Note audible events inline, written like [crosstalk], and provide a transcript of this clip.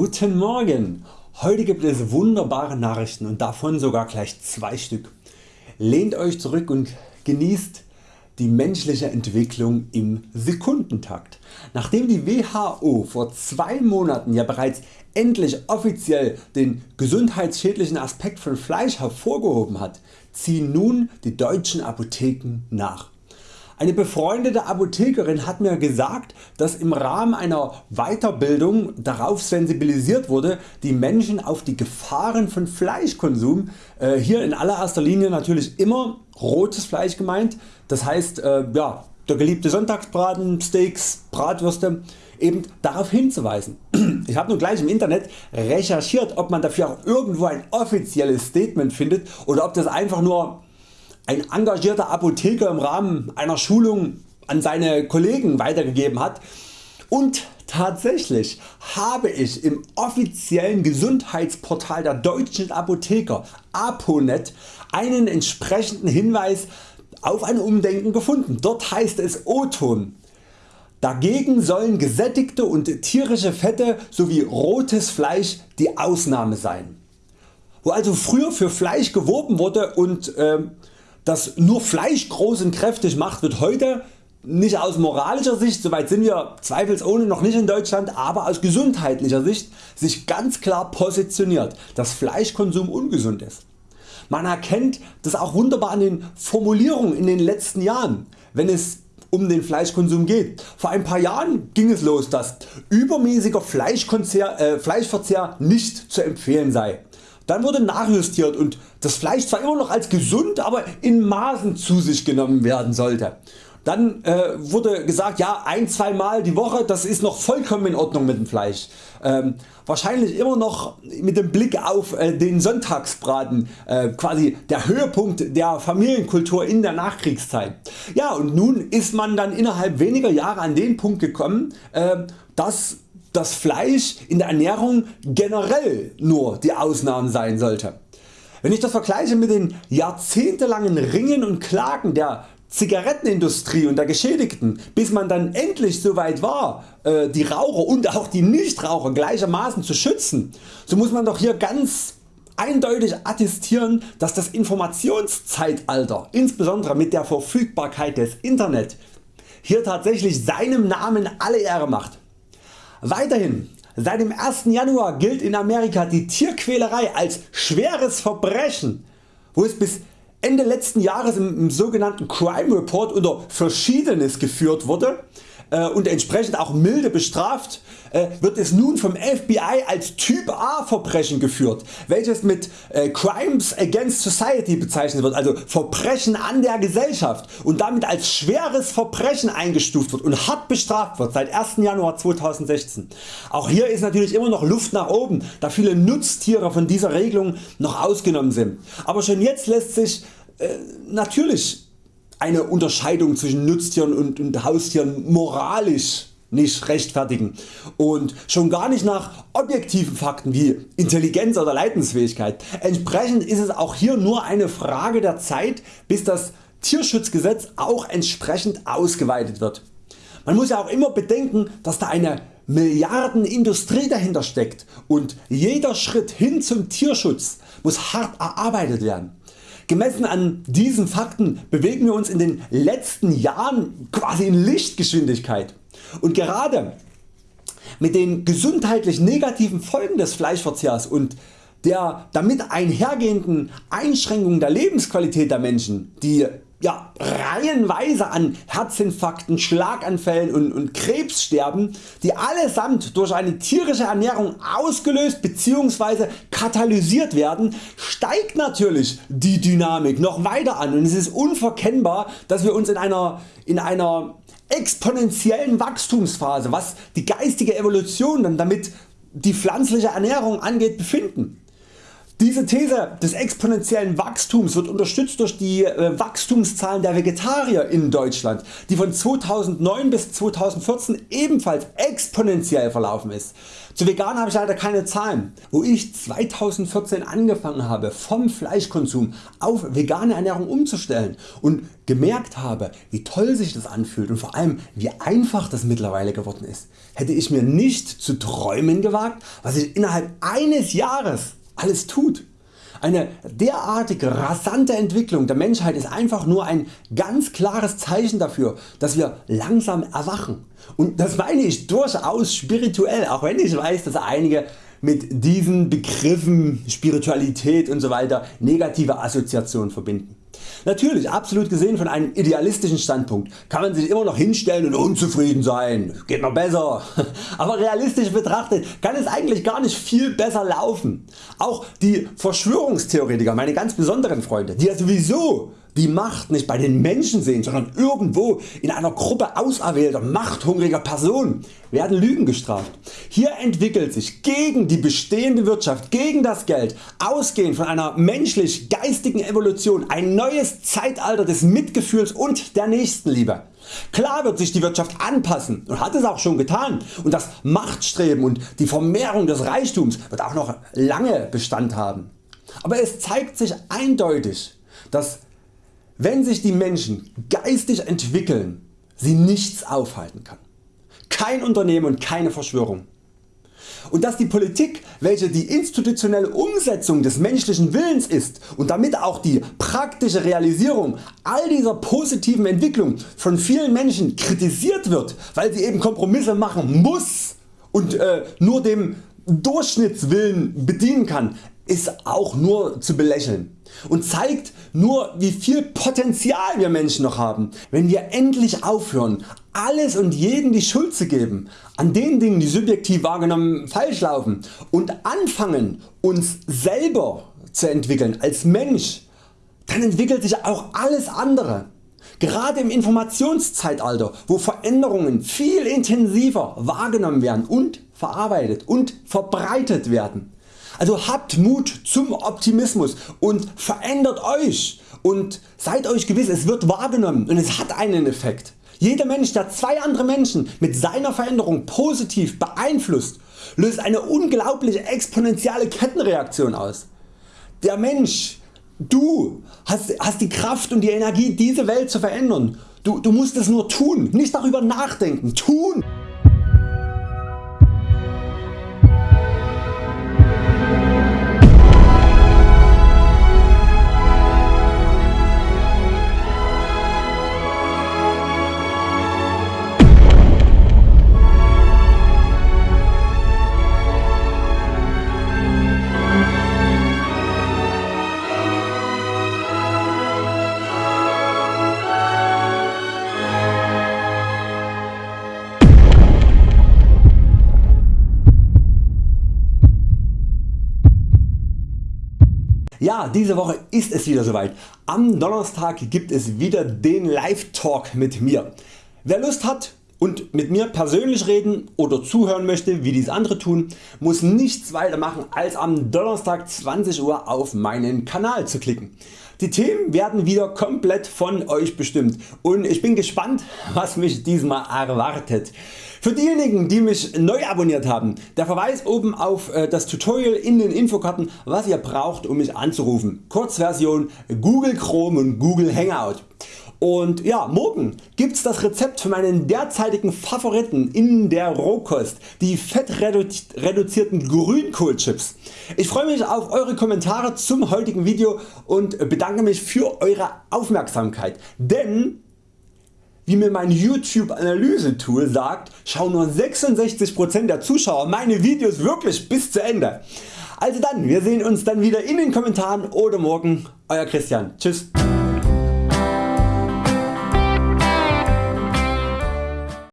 Guten Morgen! Heute gibt es wunderbare Nachrichten und davon sogar gleich zwei Stück. Lehnt Euch zurück und genießt die menschliche Entwicklung im Sekundentakt. Nachdem die WHO vor zwei Monaten ja bereits endlich offiziell den gesundheitsschädlichen Aspekt von Fleisch hervorgehoben hat, ziehen nun die deutschen Apotheken nach. Eine befreundete Apothekerin hat mir gesagt, dass im Rahmen einer Weiterbildung darauf sensibilisiert wurde, die Menschen auf die Gefahren von Fleischkonsum, äh, hier in allererster Linie natürlich immer rotes Fleisch gemeint, das heißt äh, ja, der geliebte Sonntagsbraten, Steaks, Bratwürste, eben darauf hinzuweisen. Ich habe nun gleich im Internet recherchiert ob man dafür auch irgendwo ein offizielles Statement findet oder ob das einfach nur ein engagierter Apotheker im Rahmen einer Schulung an seine Kollegen weitergegeben hat und tatsächlich habe ich im offiziellen Gesundheitsportal der deutschen Apotheker Aponet einen entsprechenden Hinweis auf ein Umdenken gefunden. Dort heißt es O-Ton. Dagegen sollen gesättigte und tierische Fette sowie rotes Fleisch die Ausnahme sein. Wo also früher für Fleisch geworben wurde und äh, das nur Fleisch groß und kräftig macht wird heute nicht aus moralischer Sicht, soweit sind wir zweifelsohne noch nicht in Deutschland, aber aus gesundheitlicher Sicht sich ganz klar positioniert, dass Fleischkonsum ungesund ist. Man erkennt das auch wunderbar an den Formulierungen in den letzten Jahren, wenn es um den Fleischkonsum geht. Vor ein paar Jahren ging es los, dass übermäßiger äh, Fleischverzehr nicht zu empfehlen sei. Dann wurde nachjustiert und das Fleisch zwar immer noch als gesund, aber in Maßen zu sich genommen werden sollte. Dann äh, wurde gesagt ja ein zwei Mal die Woche das ist noch vollkommen in Ordnung mit dem Fleisch. Ähm, wahrscheinlich immer noch mit dem Blick auf äh, den Sonntagsbraten, äh, quasi der Höhepunkt der Familienkultur in der Nachkriegszeit. Ja und nun ist man dann innerhalb weniger Jahre an den Punkt gekommen, äh, dass das Fleisch in der Ernährung generell nur die Ausnahme sein sollte. Wenn ich das vergleiche mit den jahrzehntelangen Ringen und Klagen der Zigarettenindustrie und der Geschädigten, bis man dann endlich so weit war äh, die Raucher und auch die Nichtraucher gleichermaßen zu schützen, so muss man doch hier ganz eindeutig attestieren dass das Informationszeitalter insbesondere mit der Verfügbarkeit des Internet hier tatsächlich seinem Namen alle Ehre macht. Weiterhin Seit dem 1. Januar gilt in Amerika die Tierquälerei als schweres Verbrechen, wo es bis Ende letzten Jahres im, im sogenannten Crime Report unter Verschiedenes geführt wurde und entsprechend auch milde bestraft, äh, wird es nun vom FBI als Typ A Verbrechen geführt, welches mit äh, Crimes against Society bezeichnet wird, also Verbrechen an der Gesellschaft und damit als schweres Verbrechen eingestuft wird und hart bestraft wird seit 1. Januar 2016. Auch hier ist natürlich immer noch Luft nach oben, da viele Nutztiere von dieser Regelung noch ausgenommen sind. Aber schon jetzt lässt sich äh, natürlich eine Unterscheidung zwischen Nutztieren und, und Haustieren moralisch nicht rechtfertigen und schon gar nicht nach objektiven Fakten wie Intelligenz oder Leidensfähigkeit. Entsprechend ist es auch hier nur eine Frage der Zeit bis das Tierschutzgesetz auch entsprechend ausgeweitet wird. Man muss ja auch immer bedenken dass da eine Milliardenindustrie dahinter steckt und jeder Schritt hin zum Tierschutz muss hart erarbeitet werden. Gemessen an diesen Fakten bewegen wir uns in den letzten Jahren quasi in Lichtgeschwindigkeit. Und gerade mit den gesundheitlich negativen Folgen des Fleischverzehrs und der damit einhergehenden Einschränkung der Lebensqualität der Menschen, die ja, reihenweise an Herzinfarkten, Schlaganfällen und, und Krebssterben, die allesamt durch eine tierische Ernährung ausgelöst bzw. katalysiert werden, steigt natürlich die Dynamik noch weiter an und es ist unverkennbar dass wir uns in einer, in einer exponentiellen Wachstumsphase was die geistige Evolution dann damit die pflanzliche Ernährung angeht befinden. Diese These des exponentiellen Wachstums wird unterstützt durch die äh, Wachstumszahlen der Vegetarier in Deutschland, die von 2009 bis 2014 ebenfalls exponentiell verlaufen ist. Zu vegan habe ich leider keine Zahlen. Wo ich 2014 angefangen habe vom Fleischkonsum auf vegane Ernährung umzustellen und gemerkt habe wie toll sich das anfühlt und vor allem wie einfach das mittlerweile geworden ist, hätte ich mir nicht zu träumen gewagt was ich innerhalb eines Jahres alles tut. Eine derartige rasante Entwicklung der Menschheit ist einfach nur ein ganz klares Zeichen dafür dass wir langsam erwachen und das meine ich durchaus spirituell, auch wenn ich weiß dass einige mit diesen Begriffen Spiritualität und so weiter negative Assoziationen verbinden. Natürlich absolut gesehen von einem idealistischen Standpunkt. Kann man sich immer noch hinstellen und unzufrieden sein, geht noch besser, [laughs] aber realistisch betrachtet kann es eigentlich gar nicht viel besser laufen. Auch die Verschwörungstheoretiker, meine ganz besonderen Freunde, die ja sowieso die Macht nicht bei den Menschen sehen, sondern irgendwo in einer Gruppe auserwählter machthungriger Personen werden Lügen gestraft. Hier entwickelt sich gegen die bestehende Wirtschaft, gegen das Geld, ausgehend von einer menschlich geistigen Evolution ein neues Zeitalter des Mitgefühls und der Nächstenliebe. Klar wird sich die Wirtschaft anpassen und hat es auch schon getan und das Machtstreben und die Vermehrung des Reichtums wird auch noch lange Bestand haben. Aber es zeigt sich eindeutig dass wenn sich die Menschen geistig entwickeln, sie nichts aufhalten kann. Kein Unternehmen und keine Verschwörung. Und dass die Politik, welche die institutionelle Umsetzung des menschlichen Willens ist und damit auch die praktische Realisierung all dieser positiven Entwicklungen von vielen Menschen kritisiert wird, weil sie eben Kompromisse machen muss und äh, nur dem Durchschnittswillen bedienen kann, ist auch nur zu belächeln und zeigt nur wie viel Potenzial wir Menschen noch haben, wenn wir endlich aufhören alles und jeden die Schuld zu geben an den Dingen die subjektiv wahrgenommen falsch laufen und anfangen uns selber zu entwickeln als Mensch, dann entwickelt sich auch alles andere. Gerade im Informationszeitalter, wo Veränderungen viel intensiver wahrgenommen werden und verarbeitet und verbreitet werden. Also habt Mut zum Optimismus und verändert Euch und seid Euch gewiss es wird wahrgenommen und es hat einen Effekt. Jeder Mensch der zwei andere Menschen mit seiner Veränderung positiv beeinflusst löst eine unglaubliche exponentielle Kettenreaktion aus. Der Mensch, du hast, hast die Kraft und die Energie diese Welt zu verändern. Du, du musst es nur tun, nicht darüber nachdenken, tun! Ja, diese Woche ist es wieder soweit. Am Donnerstag gibt es wieder den Live Talk mit mir. Wer Lust hat und mit mir persönlich reden oder zuhören möchte wie dies andere tun, muss nichts weiter machen als am Donnerstag 20 Uhr auf meinen Kanal zu klicken. Die Themen werden wieder komplett von Euch bestimmt und ich bin gespannt was mich diesmal erwartet. Für diejenigen die mich neu abonniert haben, der Verweis oben auf äh, das Tutorial in den Infokarten was ihr braucht um mich anzurufen. Kurzversion Google Chrome und Google Hangout. Und ja, morgen gibt's das Rezept für meinen derzeitigen Favoriten in der Rohkost, die fettreduzierten Grünkohlchips. Ich freue mich auf Eure Kommentare zum heutigen Video und bedanke mich für Eure Aufmerksamkeit, denn wie mir mein YouTube Analyse Tool sagt, schauen nur 66% der Zuschauer meine Videos wirklich bis zu Ende. Also dann, wir sehen uns dann wieder in den Kommentaren oder morgen. Euer Christian. Tschüss.